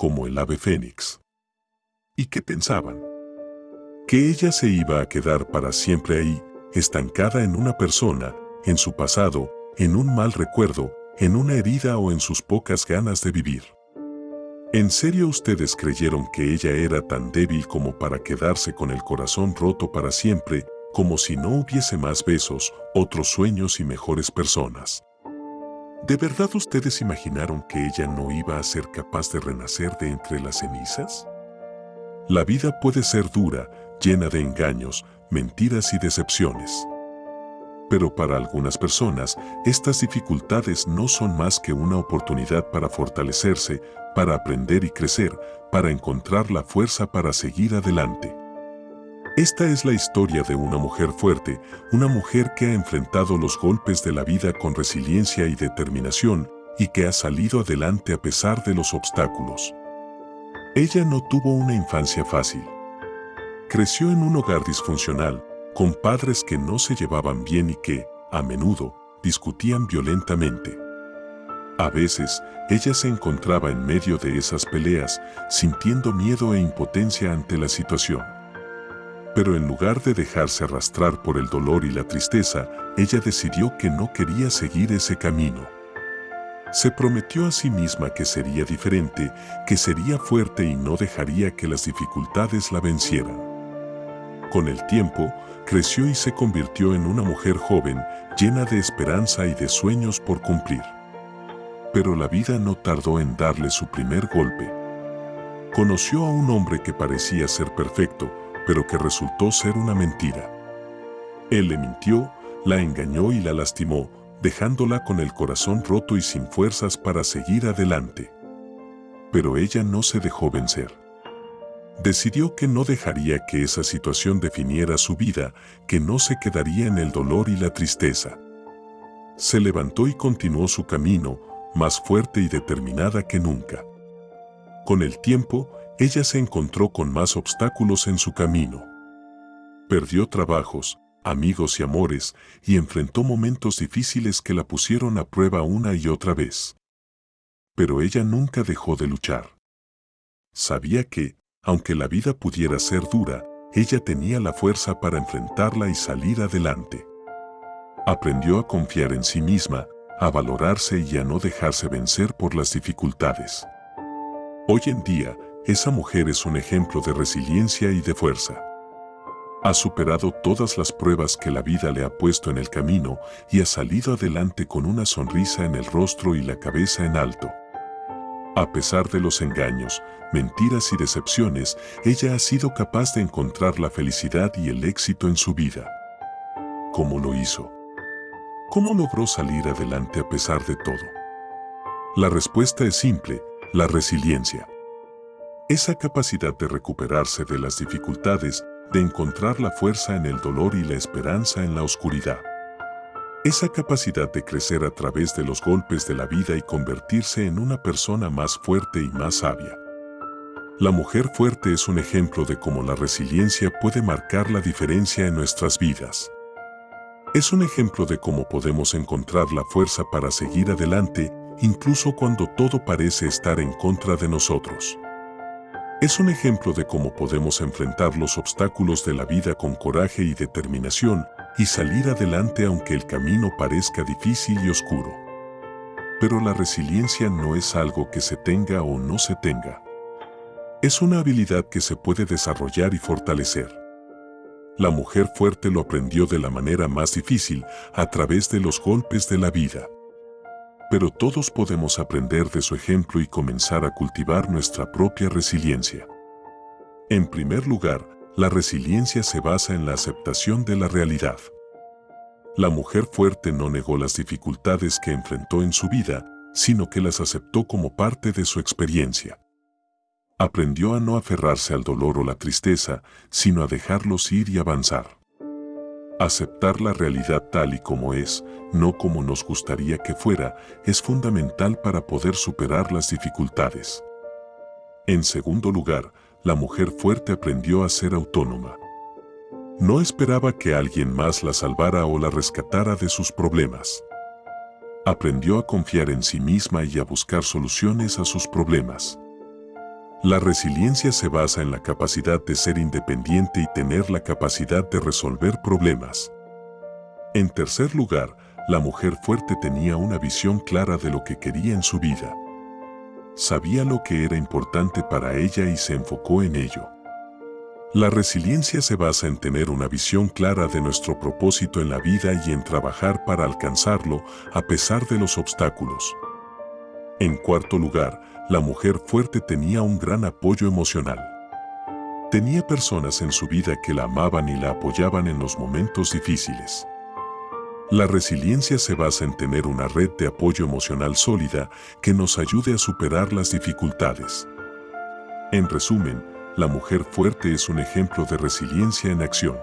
como el ave fénix. ¿Y qué pensaban? Que ella se iba a quedar para siempre ahí, estancada en una persona, en su pasado, en un mal recuerdo, en una herida o en sus pocas ganas de vivir. ¿En serio ustedes creyeron que ella era tan débil como para quedarse con el corazón roto para siempre, como si no hubiese más besos, otros sueños y mejores personas? ¿De verdad ustedes imaginaron que ella no iba a ser capaz de renacer de entre las cenizas? La vida puede ser dura, llena de engaños, mentiras y decepciones. Pero para algunas personas, estas dificultades no son más que una oportunidad para fortalecerse, para aprender y crecer, para encontrar la fuerza para seguir adelante. Esta es la historia de una mujer fuerte, una mujer que ha enfrentado los golpes de la vida con resiliencia y determinación y que ha salido adelante a pesar de los obstáculos. Ella no tuvo una infancia fácil. Creció en un hogar disfuncional, con padres que no se llevaban bien y que, a menudo, discutían violentamente. A veces, ella se encontraba en medio de esas peleas, sintiendo miedo e impotencia ante la situación. Pero en lugar de dejarse arrastrar por el dolor y la tristeza, ella decidió que no quería seguir ese camino. Se prometió a sí misma que sería diferente, que sería fuerte y no dejaría que las dificultades la vencieran. Con el tiempo, creció y se convirtió en una mujer joven, llena de esperanza y de sueños por cumplir. Pero la vida no tardó en darle su primer golpe. Conoció a un hombre que parecía ser perfecto, pero que resultó ser una mentira. Él le mintió, la engañó y la lastimó, dejándola con el corazón roto y sin fuerzas para seguir adelante. Pero ella no se dejó vencer. Decidió que no dejaría que esa situación definiera su vida, que no se quedaría en el dolor y la tristeza. Se levantó y continuó su camino, más fuerte y determinada que nunca. Con el tiempo, ella se encontró con más obstáculos en su camino. Perdió trabajos, amigos y amores, y enfrentó momentos difíciles que la pusieron a prueba una y otra vez. Pero ella nunca dejó de luchar. Sabía que, aunque la vida pudiera ser dura, ella tenía la fuerza para enfrentarla y salir adelante. Aprendió a confiar en sí misma, a valorarse y a no dejarse vencer por las dificultades. Hoy en día, esa mujer es un ejemplo de resiliencia y de fuerza. Ha superado todas las pruebas que la vida le ha puesto en el camino y ha salido adelante con una sonrisa en el rostro y la cabeza en alto. A pesar de los engaños, mentiras y decepciones, ella ha sido capaz de encontrar la felicidad y el éxito en su vida. ¿Cómo lo hizo? ¿Cómo logró salir adelante a pesar de todo? La respuesta es simple, la resiliencia. Esa capacidad de recuperarse de las dificultades, de encontrar la fuerza en el dolor y la esperanza en la oscuridad. Esa capacidad de crecer a través de los golpes de la vida y convertirse en una persona más fuerte y más sabia. La mujer fuerte es un ejemplo de cómo la resiliencia puede marcar la diferencia en nuestras vidas. Es un ejemplo de cómo podemos encontrar la fuerza para seguir adelante, incluso cuando todo parece estar en contra de nosotros. Es un ejemplo de cómo podemos enfrentar los obstáculos de la vida con coraje y determinación, y salir adelante aunque el camino parezca difícil y oscuro. Pero la resiliencia no es algo que se tenga o no se tenga. Es una habilidad que se puede desarrollar y fortalecer. La mujer fuerte lo aprendió de la manera más difícil, a través de los golpes de la vida. Pero todos podemos aprender de su ejemplo y comenzar a cultivar nuestra propia resiliencia. En primer lugar, la resiliencia se basa en la aceptación de la realidad. La mujer fuerte no negó las dificultades que enfrentó en su vida, sino que las aceptó como parte de su experiencia. Aprendió a no aferrarse al dolor o la tristeza, sino a dejarlos ir y avanzar. Aceptar la realidad tal y como es, no como nos gustaría que fuera, es fundamental para poder superar las dificultades. En segundo lugar, la mujer fuerte aprendió a ser autónoma. No esperaba que alguien más la salvara o la rescatara de sus problemas. Aprendió a confiar en sí misma y a buscar soluciones a sus problemas. La resiliencia se basa en la capacidad de ser independiente y tener la capacidad de resolver problemas. En tercer lugar, la mujer fuerte tenía una visión clara de lo que quería en su vida. Sabía lo que era importante para ella y se enfocó en ello. La resiliencia se basa en tener una visión clara de nuestro propósito en la vida y en trabajar para alcanzarlo a pesar de los obstáculos. En cuarto lugar, la mujer fuerte tenía un gran apoyo emocional. Tenía personas en su vida que la amaban y la apoyaban en los momentos difíciles. La resiliencia se basa en tener una red de apoyo emocional sólida que nos ayude a superar las dificultades. En resumen, la mujer fuerte es un ejemplo de resiliencia en acción.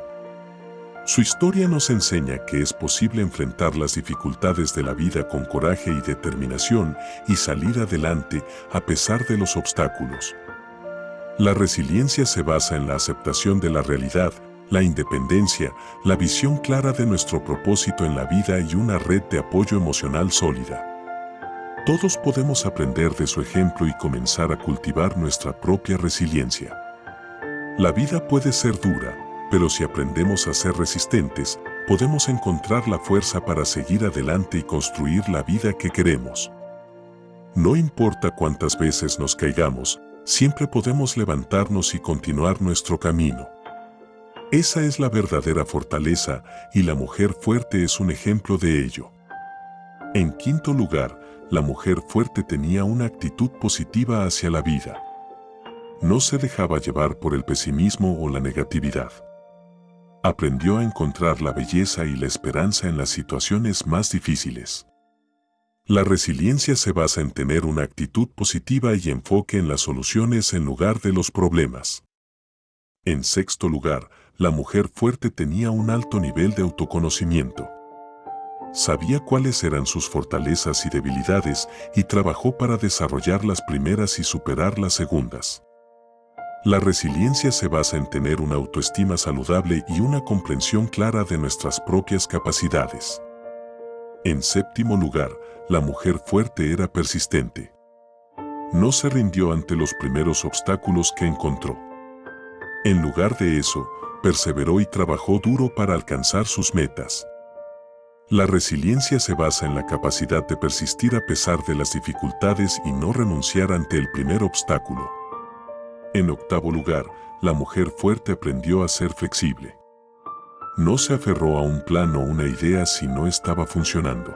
Su historia nos enseña que es posible enfrentar las dificultades de la vida con coraje y determinación y salir adelante a pesar de los obstáculos. La resiliencia se basa en la aceptación de la realidad, la independencia, la visión clara de nuestro propósito en la vida y una red de apoyo emocional sólida. Todos podemos aprender de su ejemplo y comenzar a cultivar nuestra propia resiliencia. La vida puede ser dura, pero si aprendemos a ser resistentes, podemos encontrar la fuerza para seguir adelante y construir la vida que queremos. No importa cuántas veces nos caigamos, siempre podemos levantarnos y continuar nuestro camino. Esa es la verdadera fortaleza y la mujer fuerte es un ejemplo de ello. En quinto lugar, la mujer fuerte tenía una actitud positiva hacia la vida. No se dejaba llevar por el pesimismo o la negatividad aprendió a encontrar la belleza y la esperanza en las situaciones más difíciles. La resiliencia se basa en tener una actitud positiva y enfoque en las soluciones en lugar de los problemas. En sexto lugar, la mujer fuerte tenía un alto nivel de autoconocimiento. Sabía cuáles eran sus fortalezas y debilidades y trabajó para desarrollar las primeras y superar las segundas. La resiliencia se basa en tener una autoestima saludable y una comprensión clara de nuestras propias capacidades. En séptimo lugar, la mujer fuerte era persistente. No se rindió ante los primeros obstáculos que encontró. En lugar de eso, perseveró y trabajó duro para alcanzar sus metas. La resiliencia se basa en la capacidad de persistir a pesar de las dificultades y no renunciar ante el primer obstáculo. En octavo lugar, la mujer fuerte aprendió a ser flexible. No se aferró a un plan o una idea si no estaba funcionando.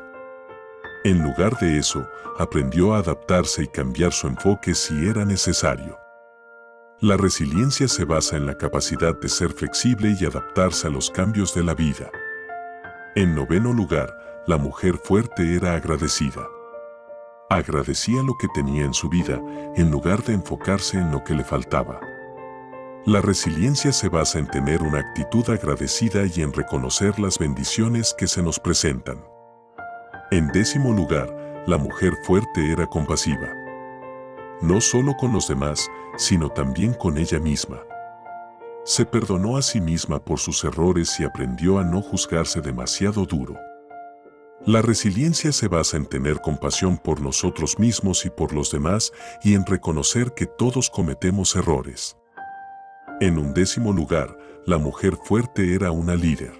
En lugar de eso, aprendió a adaptarse y cambiar su enfoque si era necesario. La resiliencia se basa en la capacidad de ser flexible y adaptarse a los cambios de la vida. En noveno lugar, la mujer fuerte era agradecida. Agradecía lo que tenía en su vida en lugar de enfocarse en lo que le faltaba. La resiliencia se basa en tener una actitud agradecida y en reconocer las bendiciones que se nos presentan. En décimo lugar, la mujer fuerte era compasiva. No solo con los demás, sino también con ella misma. Se perdonó a sí misma por sus errores y aprendió a no juzgarse demasiado duro. La resiliencia se basa en tener compasión por nosotros mismos y por los demás y en reconocer que todos cometemos errores. En un décimo lugar, la mujer fuerte era una líder.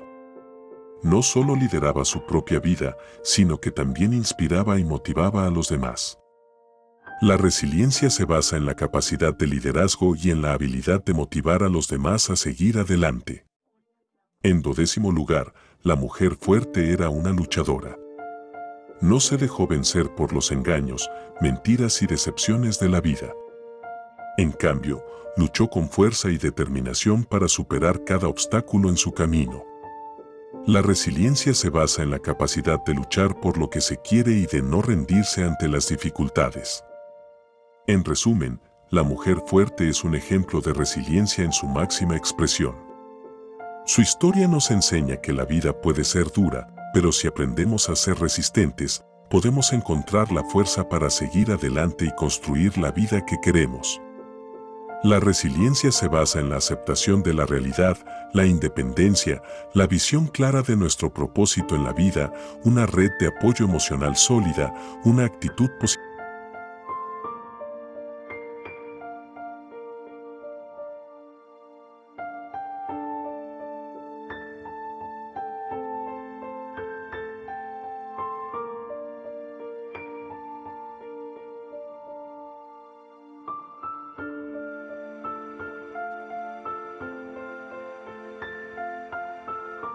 No solo lideraba su propia vida, sino que también inspiraba y motivaba a los demás. La resiliencia se basa en la capacidad de liderazgo y en la habilidad de motivar a los demás a seguir adelante. En dodécimo lugar, la mujer fuerte era una luchadora. No se dejó vencer por los engaños, mentiras y decepciones de la vida. En cambio, luchó con fuerza y determinación para superar cada obstáculo en su camino. La resiliencia se basa en la capacidad de luchar por lo que se quiere y de no rendirse ante las dificultades. En resumen, la mujer fuerte es un ejemplo de resiliencia en su máxima expresión. Su historia nos enseña que la vida puede ser dura, pero si aprendemos a ser resistentes, podemos encontrar la fuerza para seguir adelante y construir la vida que queremos. La resiliencia se basa en la aceptación de la realidad, la independencia, la visión clara de nuestro propósito en la vida, una red de apoyo emocional sólida, una actitud positiva